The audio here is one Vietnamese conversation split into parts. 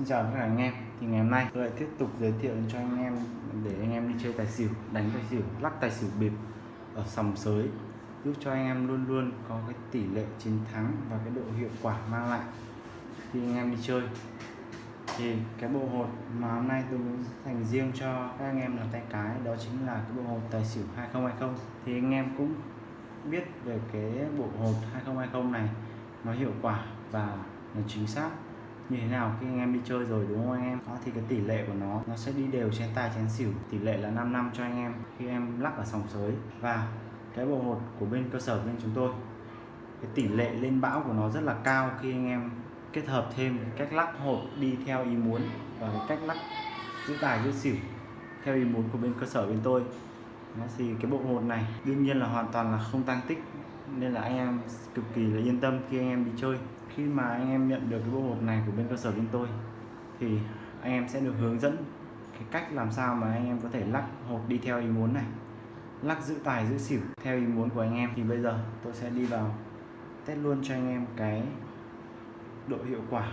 Xin chào tất cả anh em. Thì ngày hôm nay tôi lại tiếp tục giới thiệu cho anh em để anh em đi chơi tài xỉu, đánh tài xỉu, lắc tài xỉu bịp ở sòng sới. Giúp cho anh em luôn luôn có cái tỷ lệ chiến thắng và cái độ hiệu quả mang lại khi anh em đi chơi. Thì cái bộ hột mà hôm nay tôi muốn dành riêng cho các anh em là tay cái, đó chính là cái bộ hột tài xỉu 2020 thì anh em cũng biết về cái bộ hột 2020 này, nó hiệu quả và nó chính xác như thế nào khi anh em đi chơi rồi, đúng không anh em? Đó, thì cái tỷ lệ của nó nó sẽ đi đều trên tài chén xỉu. Tỷ lệ là 5 năm cho anh em khi em lắc ở sòng sới. Và cái bộ hột của bên cơ sở bên chúng tôi, cái tỷ lệ lên bão của nó rất là cao khi anh em kết hợp thêm cách lắc hột đi theo ý muốn và cái cách lắc giữ tài giữ xỉu theo ý muốn của bên cơ sở bên tôi. Nó thì cái bộ hột này đương nhiên là hoàn toàn là không tăng tích, nên là anh em cực kỳ là yên tâm khi anh em đi chơi khi mà anh em nhận được cái bộ hột này của bên cơ sở bên tôi, thì anh em sẽ được hướng dẫn cái cách làm sao mà anh em có thể lắc hột đi theo ý muốn này. Lắc giữ tài, giữ xỉu theo ý muốn của anh em. Thì bây giờ tôi sẽ đi vào test luôn cho anh em cái độ hiệu quả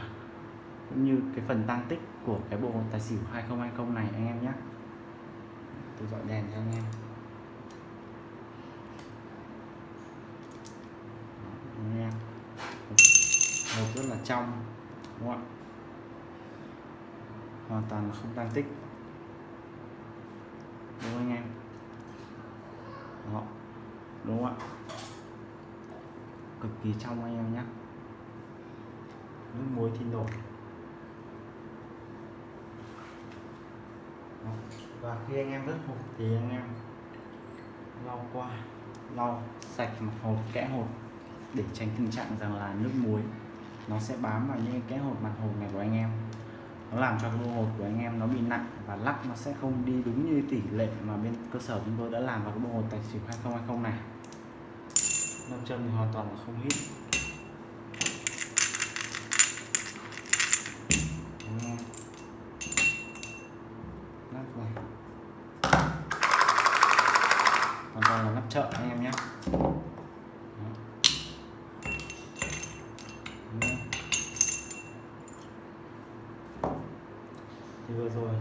cũng như cái phần tăng tích của cái bộ hột tài xỉu 2020 này anh em nhé. Tôi dọi đèn cho anh em anh em hột rất là trong, đúng không ạ? Hoàn toàn là không tăng tích. Đúng không anh em? Đó. Đúng không ạ? Cực kỳ trong anh em nhé. Nước muối thì nổi đó. và khi anh em vớt hộp thì anh em lau qua, lau sạch mặt hộp kẽ hột để tránh tình trạng rằng là nước muối nó sẽ bám vào những cái hột mặt hột này của anh em. Nó làm cho cái bộ hột của anh em nó bị nặng và lắc nó sẽ không đi đúng như tỷ lệ mà bên cơ sở chúng tôi đã làm vào cái bộ hột tài xỉu 2020 này. Nam châm thì hoàn toàn là không hít lắc này. Hoàn toàn là lắp chợ anh em nhé thì vừa rồi.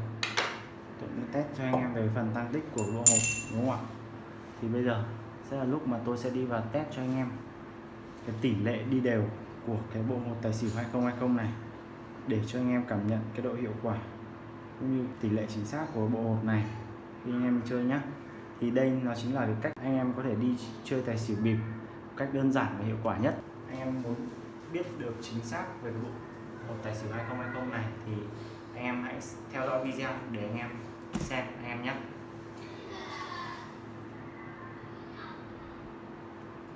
Tôi cũng test cho anh em về phần tăng tích của lô hộp, đúng không ạ? Thì bây giờ sẽ là lúc mà tôi sẽ đi vào test cho anh em cái tỷ lệ đi đều của cái bộ hột tài xỉu 2020 này để cho anh em cảm nhận cái độ hiệu quả cũng như tỷ lệ chính xác của bộ hột này khi anh em chơi nhé thì đây nó chính là cái cách anh em có thể đi chơi tài xỉu bịp cách đơn giản và hiệu quả nhất. Anh em muốn biết được chính xác về cái bộ hột tài xỉu 2020 này thì anh em hãy theo dõi video để anh em xem, anh em nhé.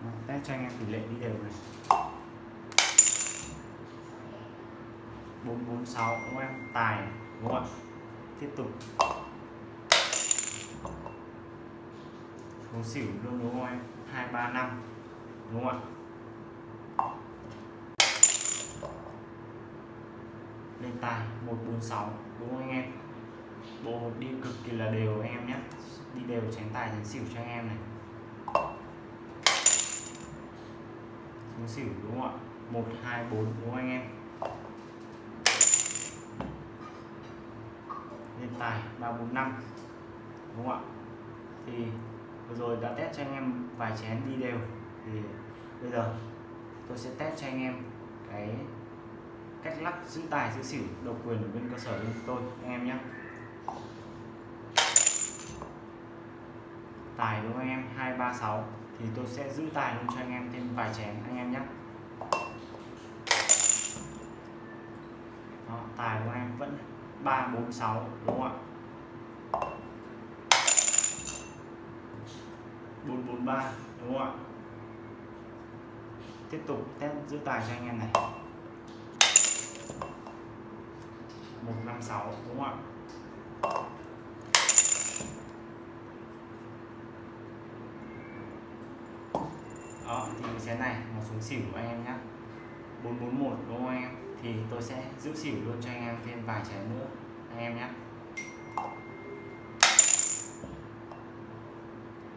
Vâng, test cho anh em tỷ lệ đi đều này. 446 đúng không em? Tài, đúng không ạ? Tiếp tục. Số xỉu luôn, đúng không em? 235 đúng không ạ? Lên tài 146 đúng không anh em? Bộ hột đi cực kỳ là đều anh em nhé. Đi đều tránh tài tránh xỉu cho anh em này. Xuống xỉu đúng không ạ? 124 đúng không anh em? Lên tài 345 đúng không ạ? Thì vừa rồi đã test cho anh em vài chén đi đều. Thì bây giờ tôi sẽ test cho anh em cái cách lắc giữ tài giữ xỉu độc quyền của bên cơ sở bên tôi anh em nhé. Tài đúng không anh em 236 thì tôi sẽ giữ tài luôn cho anh em thêm vài chén anh em nhé. Đó, tài của em vẫn 346 đúng không ạ? 443 đúng không ạ? Tiếp tục test giữ tài cho anh em này. 156 đúng không ạ? Đó, thì chén này nó xuống xỉu của anh em nhé 441 đúng không anh em? Thì tôi sẽ giữ xỉu luôn cho anh em thêm vài chén nữa, anh em nhé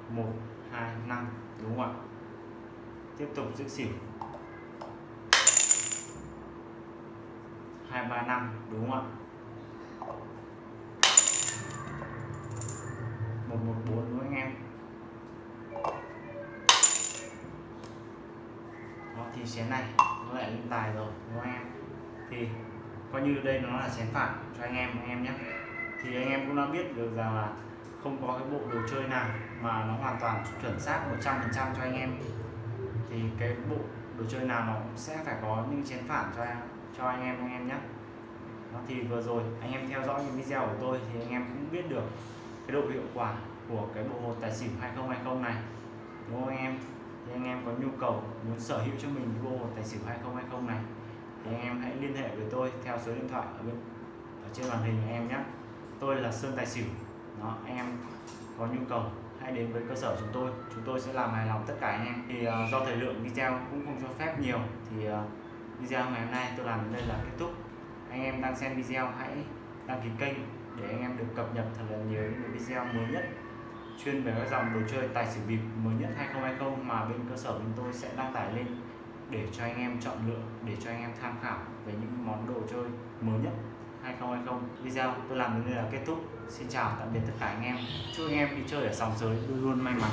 một, hai, năm, đúng không ạ? Tiếp tục giữ xỉu. Hai, ba năm, đúng không ạ? Một một, bốn, đúng không anh em? Đó, thì chén này, nó lại lên tài rồi, đúng không anh em? Thì coi như đây nó là chén phản cho anh em anh em nhé. Thì anh em cũng đã biết được rằng là không có cái bộ đồ chơi nào mà nó hoàn toàn chuẩn xác 100% cho anh em. Thì cái bộ đồ chơi nào nó cũng sẽ phải có những chén phản cho em cho anh em anh em nhé. Đó, thì vừa rồi anh em theo dõi những video của tôi thì anh em cũng biết được cái độ hiệu quả của cái bộ hột tài xỉu 2020 này. Đúng không anh em? Thì anh em có nhu cầu muốn sở hữu cho mình cái bộ hột tài xỉu 2020 này thì anh em hãy liên hệ với tôi theo số điện thoại ở bên ở trên màn hình anh em nhé. Tôi là Sơn Tài Xỉu. Đó anh em có nhu cầu hãy đến với cơ sở chúng tôi. Chúng tôi sẽ làm hài lòng tất cả anh em. Thì uh, do thời lượng video cũng không cho phép nhiều thì uh, video ngày hôm nay tôi làm đến đây là kết thúc. Anh em đang xem video hãy đăng ký kênh để anh em được cập nhật thật là nhiều những video mới nhất, chuyên về các dòng đồ chơi tài xỉu bịp mới nhất 2020 mà bên cơ sở bên tôi sẽ đăng tải lên để cho anh em chọn lựa, để cho anh em tham khảo về những món đồ chơi mới nhất 2020 video tôi làm đến đây là kết thúc. Xin chào, tạm biệt tất cả anh em. Chúc anh em đi chơi ở sòng sới luôn luôn may mắn.